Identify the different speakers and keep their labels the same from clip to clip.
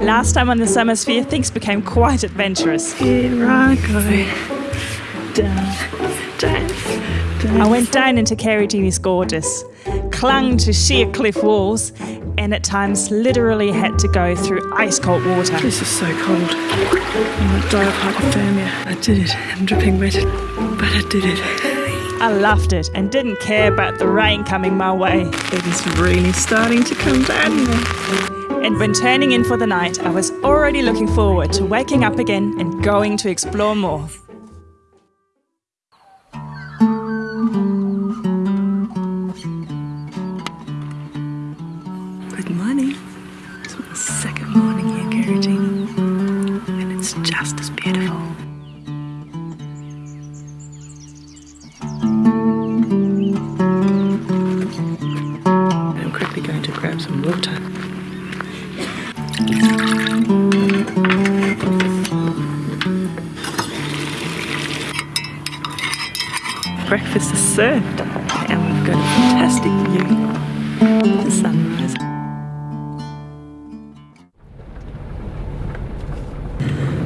Speaker 1: Last time on the Summer Sphere, things became quite adventurous.
Speaker 2: Here I go. Down, down, down.
Speaker 1: I went down into Karijini's Gorges, clung to sheer cliff walls, and at times literally had to go through ice cold water.
Speaker 2: This is so cold. I'm gonna die of hypothermia. I did it. I'm dripping wet, but I did it.
Speaker 1: I loved it and didn't care about the rain coming my way.
Speaker 2: It is really starting to come down.
Speaker 1: And when turning in for the night, I was already looking forward to waking up again and going to explore more.
Speaker 2: Breakfast is served, and we've got a fantastic view of the sunrise.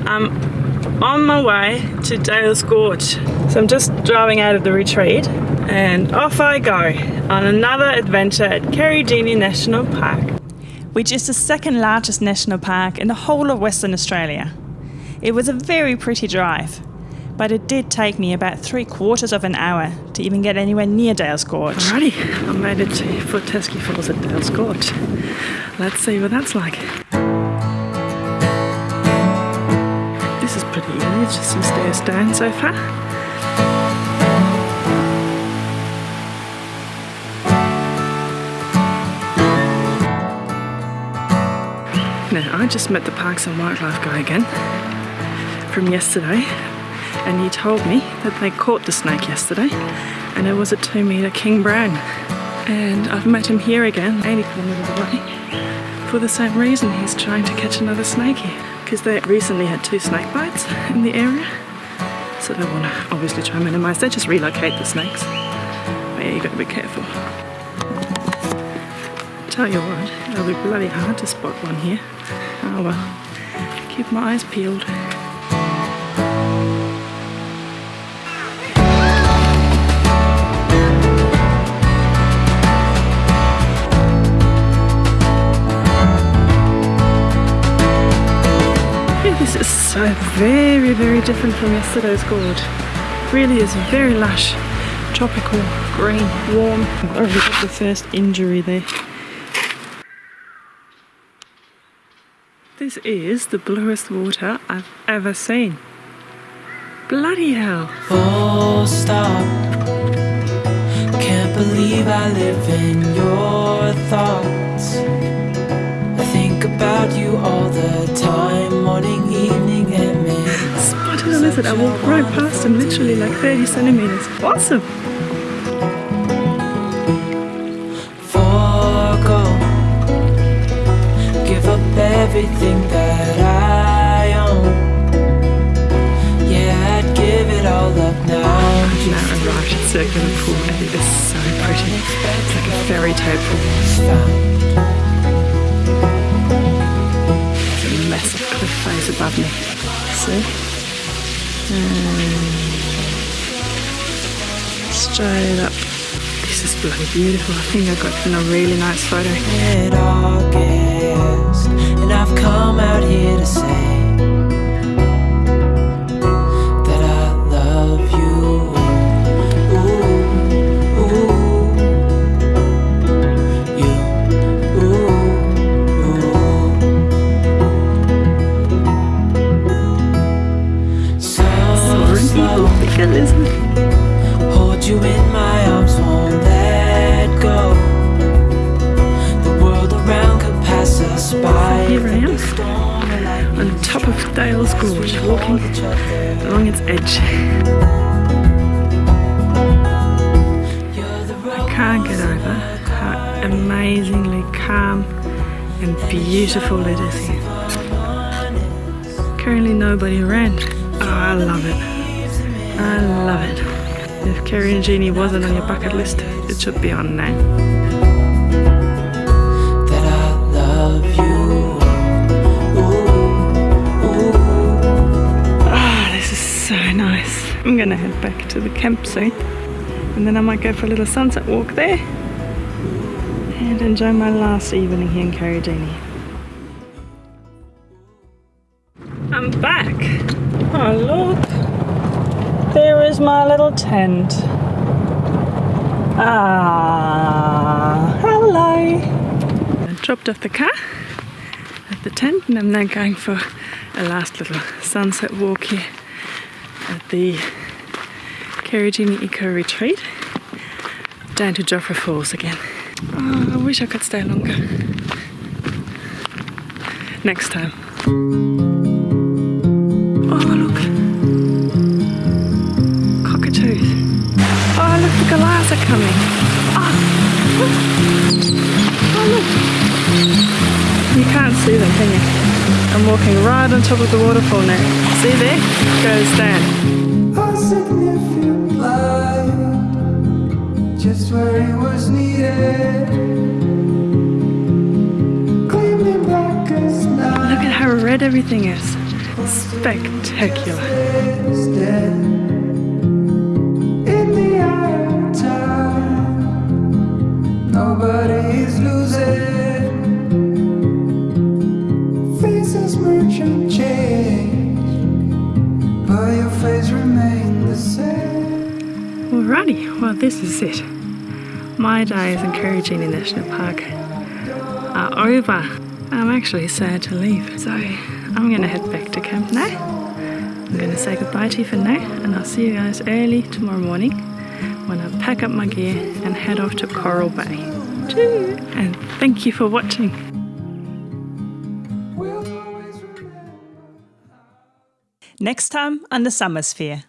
Speaker 2: I'm on my way to Dales Gorge. So I'm just driving out of the retreat and off I go on another adventure at Karijini National Park.
Speaker 1: which is the second largest national park in the whole of Western Australia. It was a very pretty drive, but it did take me about three quarters of an hour to even get anywhere near Dales Gorge.
Speaker 2: Alrighty, I made it to Fortescue Falls at Dales Gorge. Let's see what that's like. This is pretty easy, it's just some stairs down so far. Now, I just met the Parks and Wildlife guy again from yesterday, and he told me that they caught the snake yesterday, and it was a two metre king brown. And I've met him here again, 80 kilometres away, for the same reason. He's trying to catch another snake here because they recently had two snake bites in the area, so they want to obviously try and minimise. They just relocate the snakes. But yeah, you got to be careful. Tell you what, it'll be bloody hard to spot one here. Oh well, keep my eyes peeled. This is so very, very different from yesterday's gorge. Really is very lush, tropical, green, warm. I've already got the first injury there. This is the bluest water I've ever seen. Bloody hell.
Speaker 3: full stop. Can't believe I live in your thoughts. I think about you all the time,
Speaker 2: Spotted a. I walked right past him, literally like 30 centimeters. Awesome.
Speaker 3: Give up everything that I own. Yeah, I'd give it all up now.
Speaker 2: Now arrived at Circular Pool and it is so pretty. It's like a fairy tale pool. There's a massive cliff face above me. See? And straight up. This is bloody beautiful. I think I got in a really nice photo. Top of Dales Gorge, walking along its edge. I can't get over how amazingly calm and beautiful it is here. Currently nobody around. Oh, I love it. I love it. If Karijini wasn't on your bucket list, it should be on now. Going to head back to the camp soon. And then I might go for a little sunset walk there and enjoy my last evening here in Karijini. I'm back. Oh, look. There is my little tent. Ah, hello. I dropped off the car at the tent and I'm now going for a last little sunset walk here at the Karijini Eco Retreat down to Joffre Falls again. Oh, I wish I could stay longer. Next time. Oh, look. Cockatoos. Oh, look, the galahs are coming. Oh, oh look. You can't see them, can you? I'm walking right on top of the waterfall now. See there? Goes down.
Speaker 3: Light, just where it was needed. Gleaming black as night.
Speaker 2: Look at how red everything is. Spectacular. Alrighty, well this is it. My days in Karijini National Park are over. I'm actually sad to leave, so I'm gonna head back to camp now. I'm gonna say goodbye to you for now, and I'll see you guys early tomorrow morning when I pack up my gear and head off to Coral Bay. Choo! And thank you for watching.
Speaker 1: Next time on the Summer Sphere.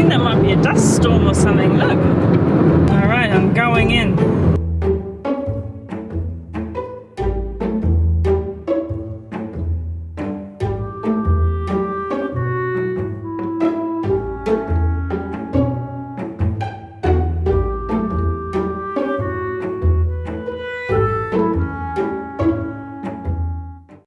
Speaker 1: Think that might be a dust storm or something. Look. All right, I'm going in.